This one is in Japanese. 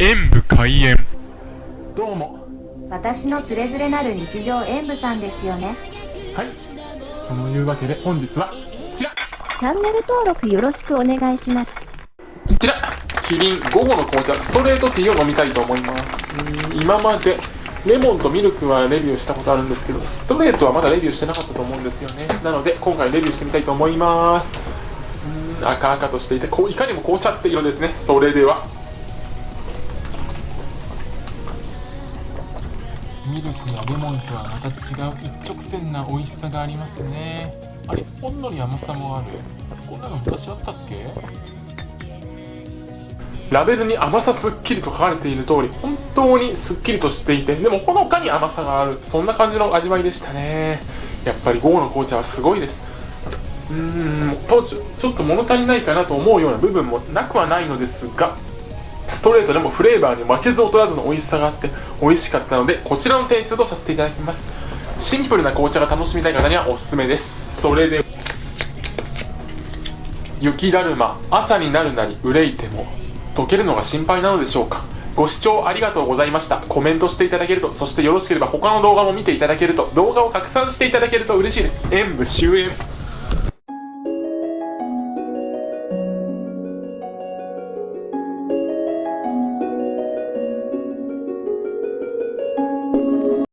演武開演。どうも。私のつれづれなる日常演舞さんですよね。はい。そのいうわけで本日はこちら。チャンネル登録よろしくお願いします。こちら。キリン午後の紅茶ストレートティーを飲みたいと思います。うん今までレモンとミルクはレビューしたことあるんですけどストレートはまだレビューしてなかったと思うんですよね。なので今回レビューしてみたいと思います。うん赤々としていてこういかにも紅茶って色ですね。それではミルクやレモンとはまた違う一直線な美味しさがありますね。あれほんのり甘さもある。こんなの昔あったっけ？ラベルに甘さすっきりと書かれている通り本当にすっきりとしていてでもほのかに甘さがある。そんな感じの味わいでしたね。やっぱり午後の紅茶はすごいです。うーん当時ちょっと物足りないかなと思うような部分もなくはないのですがストレートでもフレーバーに負けず劣らずの美味しさがあって美味しかったのでこちらの点数とさせていただきます。シンプルな紅茶が楽しみたい方にはおすすめです。それで雪だるま朝になるなり憂いても溶けるのが心配なのでしょうか。ご視聴ありがとうございました。コメントしていただけるとそしてよろしければ他の動画も見ていただけると動画を拡散していただけると嬉しいです。演武終演。